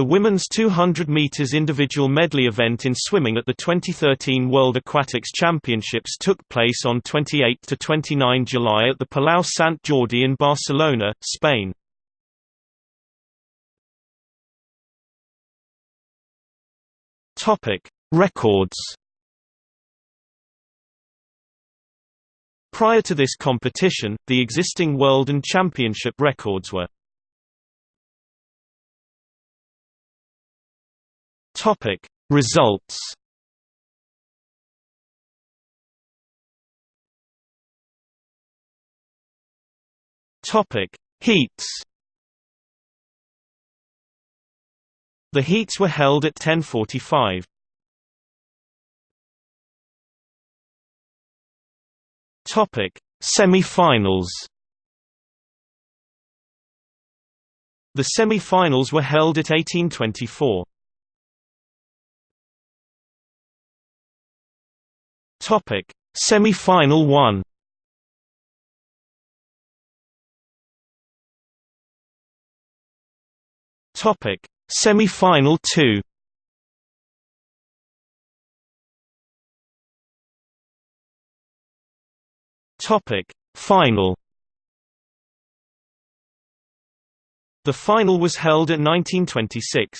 The women's 200 meters individual medley event in swimming at the 2013 World Aquatics Championships took place on 28 to 29 July at the Palau Sant Jordi in Barcelona, Spain. Topic: Records. Prior to this competition, the existing world and championship records were Topic Results Topic Heats The heats were held at 10:45. Topic Semi-finals The semi-finals were held at 1824. Topic: Semi-final 1. Topic: Semi-final 2. Topic: Final. The final was held at 1926.